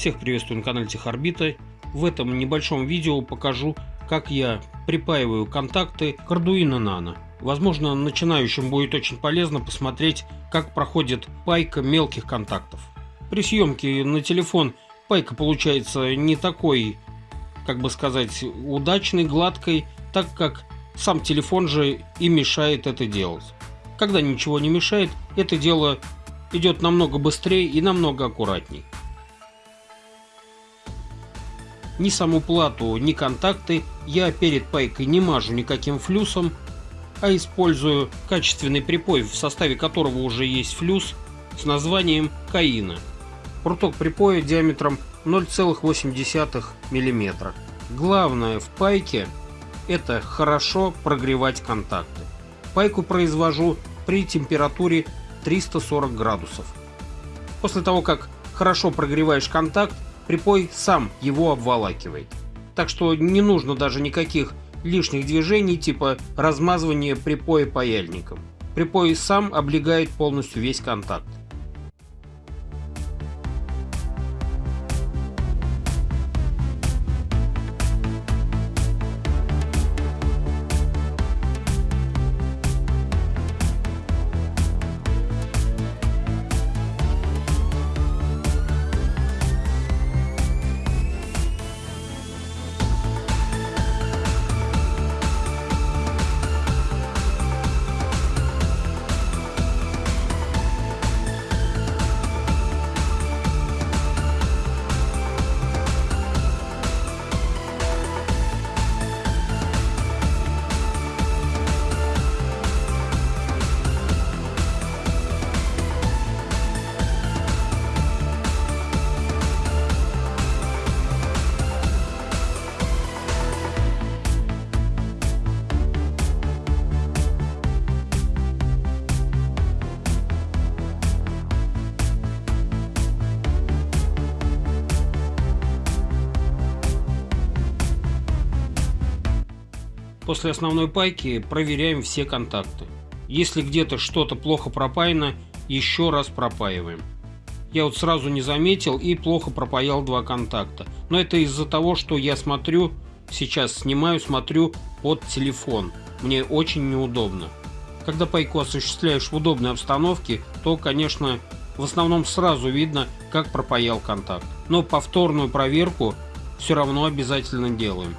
Всех приветствую на канале Техорбита. В этом небольшом видео покажу, как я припаиваю контакты к Arduino Nano. Возможно, начинающим будет очень полезно посмотреть, как проходит пайка мелких контактов. При съемке на телефон пайка получается не такой, как бы сказать, удачной, гладкой, так как сам телефон же и мешает это делать. Когда ничего не мешает, это дело идет намного быстрее и намного аккуратней. Ни саму плату, ни контакты я перед пайкой не мажу никаким флюсом, а использую качественный припой, в составе которого уже есть флюс с названием Каина. Пруток припоя диаметром 0,8 мм. Главное в пайке это хорошо прогревать контакты. Пайку произвожу при температуре 340 градусов. После того, как хорошо прогреваешь контакт, припой сам его обволакивает. Так что не нужно даже никаких лишних движений типа размазывания припоя паяльником. Припой сам облегает полностью весь контакт. После основной пайки проверяем все контакты. Если где-то что-то плохо пропаяно, еще раз пропаиваем. Я вот сразу не заметил и плохо пропаял два контакта. Но это из-за того, что я смотрю, сейчас снимаю, смотрю под телефон. Мне очень неудобно. Когда пайку осуществляешь в удобной обстановке, то, конечно, в основном сразу видно, как пропаял контакт. Но повторную проверку все равно обязательно делаем.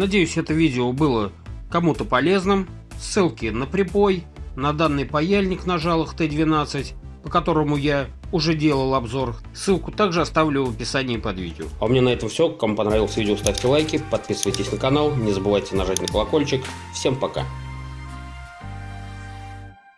Надеюсь, это видео было кому-то полезным. Ссылки на припой, на данный паяльник на жалах Т12, по которому я уже делал обзор. Ссылку также оставлю в описании под видео. А у меня на этом все. Кому понравилось видео, ставьте лайки, подписывайтесь на канал, не забывайте нажать на колокольчик. Всем пока!